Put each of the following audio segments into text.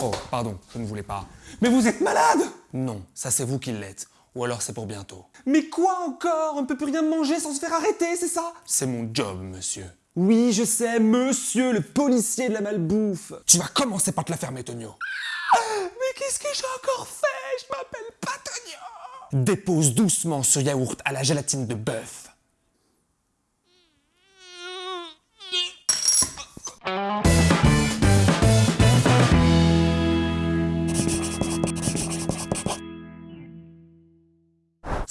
Oh, pardon, je ne voulais pas. Mais vous êtes malade Non, ça c'est vous qui l'êtes. Ou alors c'est pour bientôt. Mais quoi encore? On ne peut plus rien manger sans se faire arrêter, c'est ça? C'est mon job, monsieur. Oui, je sais, monsieur le policier de la malbouffe. Tu vas commencer par te la fermer, Tonio. Mais qu'est-ce que j'ai encore fait? Je m'appelle pas Tonio Dépose doucement ce yaourt à la gélatine de bœuf.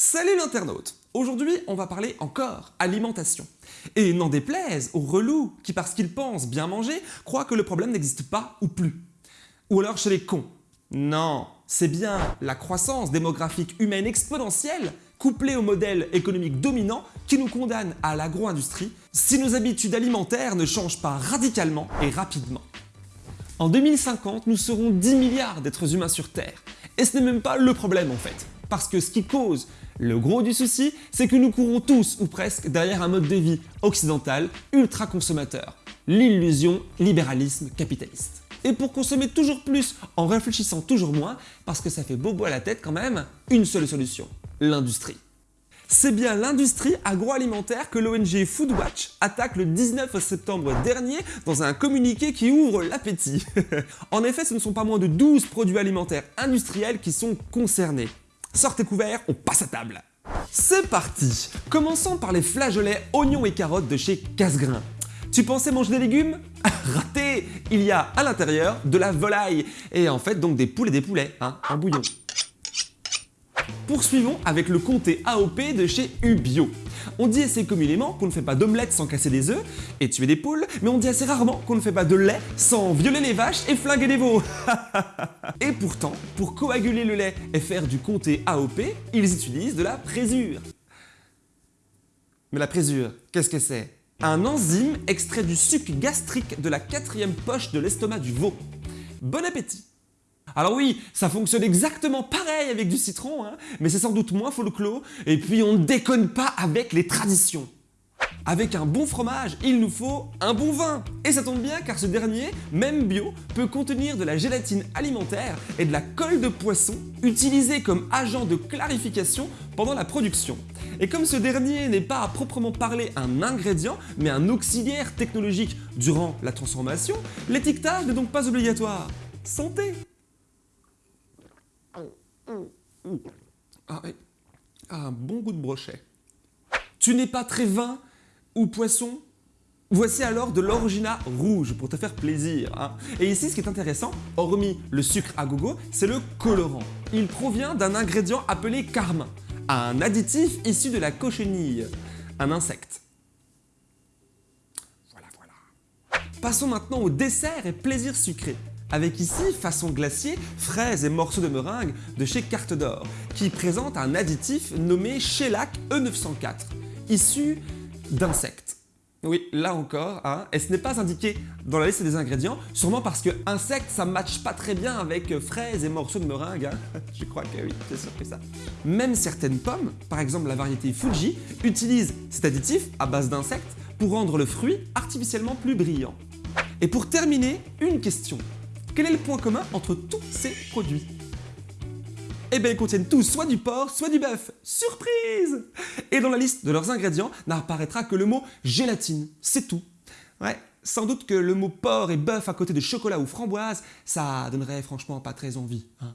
Salut l'internaute Aujourd'hui, on va parler encore alimentation. Et n'en déplaise aux relous qui, parce qu'ils pensent bien manger, croient que le problème n'existe pas ou plus. Ou alors chez les cons. Non, c'est bien la croissance démographique humaine exponentielle couplée au modèle économique dominant qui nous condamne à l'agro-industrie si nos habitudes alimentaires ne changent pas radicalement et rapidement. En 2050, nous serons 10 milliards d'êtres humains sur Terre. Et ce n'est même pas le problème en fait. Parce que ce qui cause le gros du souci, c'est que nous courons tous ou presque derrière un mode de vie occidental ultra consommateur. L'illusion libéralisme capitaliste. Et pour consommer toujours plus en réfléchissant toujours moins, parce que ça fait bobo à la tête quand même, une seule solution, l'industrie. C'est bien l'industrie agroalimentaire que l'ONG Foodwatch attaque le 19 septembre dernier dans un communiqué qui ouvre l'appétit. en effet, ce ne sont pas moins de 12 produits alimentaires industriels qui sont concernés. Sortez couverts, on passe à table C'est parti Commençons par les flageolets oignons et carottes de chez Casgrain. Tu pensais manger des légumes? Raté Il y a à l'intérieur de la volaille et en fait donc des poules et des poulets, hein, en bouillon. Poursuivons avec le comté AOP de chez Ubio. On dit assez communément qu'on ne fait pas d'omelette sans casser des œufs et tuer des poules, mais on dit assez rarement qu'on ne fait pas de lait sans violer les vaches et flinguer les veaux. et pourtant, pour coaguler le lait et faire du comté AOP, ils utilisent de la présure. Mais la présure, qu'est-ce que c'est? Un enzyme extrait du suc gastrique de la quatrième poche de l'estomac du veau. Bon appétit alors oui, ça fonctionne exactement pareil avec du citron, hein, mais c'est sans doute moins folklore, et puis on ne déconne pas avec les traditions. Avec un bon fromage, il nous faut un bon vin. Et ça tombe bien car ce dernier, même bio, peut contenir de la gélatine alimentaire et de la colle de poisson utilisée comme agent de clarification pendant la production. Et comme ce dernier n'est pas à proprement parler un ingrédient, mais un auxiliaire technologique durant la transformation, l'étiquetage n'est donc pas obligatoire. Santé ah oui, ah, un bon goût de brochet. Tu n'es pas très vin ou poisson? Voici alors de l'origina rouge pour te faire plaisir. Hein. Et ici, ce qui est intéressant, hormis le sucre à gogo, c'est le colorant. Il provient d'un ingrédient appelé carmin, un additif issu de la cochenille, un insecte. Voilà, voilà. Passons maintenant au dessert et plaisir sucré avec ici, façon glacier, fraises et morceaux de meringue de chez Carte d'Or, qui présente un additif nommé Shellac E904, issu d'insectes. Oui, là encore, hein, et ce n'est pas indiqué dans la liste des ingrédients, sûrement parce que insectes, ça matche pas très bien avec fraises et morceaux de meringue. Hein. Je crois que oui, c'est sûr que ça. Même certaines pommes, par exemple la variété Fuji, utilisent cet additif à base d'insectes pour rendre le fruit artificiellement plus brillant. Et pour terminer, une question. Quel est le point commun entre tous ces produits? Eh bien, ils contiennent tous soit du porc, soit du bœuf. Surprise Et dans la liste de leurs ingrédients n'apparaîtra que le mot gélatine. C'est tout. Ouais, sans doute que le mot porc et bœuf à côté de chocolat ou framboise, ça donnerait franchement pas très envie. Hein.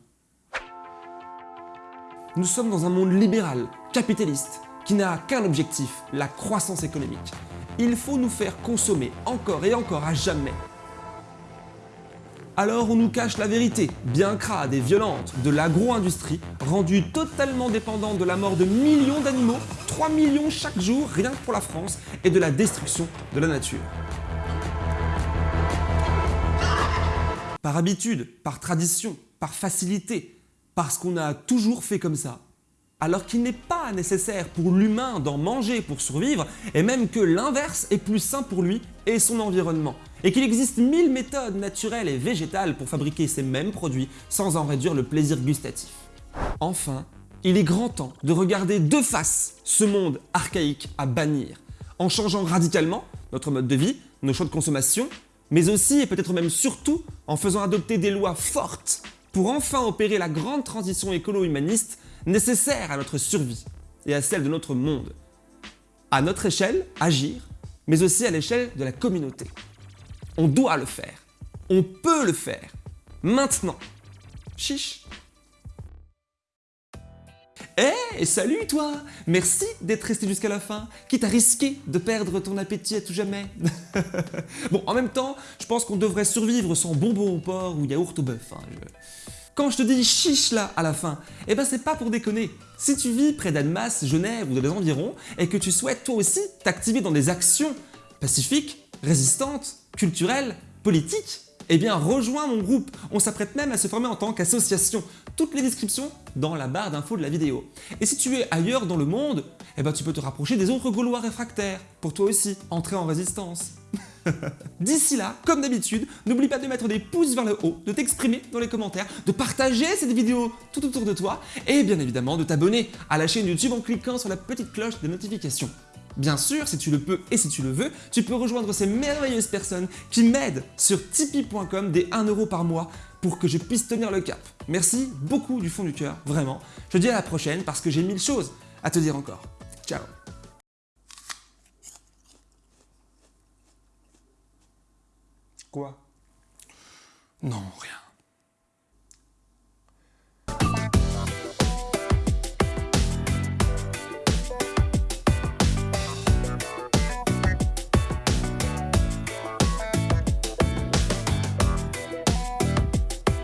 Nous sommes dans un monde libéral, capitaliste, qui n'a qu'un objectif, la croissance économique. Il faut nous faire consommer encore et encore à jamais alors on nous cache la vérité, bien crade et violente, de l'agro-industrie, rendue totalement dépendante de la mort de millions d'animaux, 3 millions chaque jour rien que pour la France, et de la destruction de la nature. Par habitude, par tradition, par facilité, parce qu'on a toujours fait comme ça, alors qu'il n'est pas nécessaire pour l'humain d'en manger pour survivre, et même que l'inverse est plus sain pour lui et son environnement et qu'il existe mille méthodes naturelles et végétales pour fabriquer ces mêmes produits sans en réduire le plaisir gustatif. Enfin, il est grand temps de regarder de face ce monde archaïque à bannir, en changeant radicalement notre mode de vie, nos choix de consommation, mais aussi et peut-être même surtout en faisant adopter des lois fortes pour enfin opérer la grande transition écolo-humaniste nécessaire à notre survie et à celle de notre monde. À notre échelle, agir, mais aussi à l'échelle de la communauté. On doit le faire. On peut le faire. Maintenant. Chiche. Eh, salut toi Merci d'être resté jusqu'à la fin, quitte à risquer de perdre ton appétit à tout jamais. bon, en même temps, je pense qu'on devrait survivre sans bonbons au porc ou yaourt au bœuf. hein, Quand je te dis chiche là à la fin, eh ben c'est pas pour déconner. Si tu vis près d'Annemasse, Genève ou dans les environs, et que tu souhaites toi aussi t'activer dans des actions pacifiques, résistantes, culturelles, politiques, eh bien rejoins mon groupe. On s'apprête même à se former en tant qu'association. Toutes les descriptions dans la barre d'infos de la vidéo. Et si tu es ailleurs dans le monde, eh ben tu peux te rapprocher des autres Gaulois réfractaires, pour toi aussi entrer en résistance. D'ici là, comme d'habitude, n'oublie pas de mettre des pouces vers le haut, de t'exprimer dans les commentaires, de partager cette vidéo tout autour de toi et bien évidemment de t'abonner à la chaîne YouTube en cliquant sur la petite cloche de notification. Bien sûr, si tu le peux et si tu le veux, tu peux rejoindre ces merveilleuses personnes qui m'aident sur tipeee.com des 1€ par mois pour que je puisse tenir le cap. Merci beaucoup du fond du cœur, vraiment. Je te dis à la prochaine parce que j'ai mille choses à te dire encore. Ciao Quoi? Non, rien.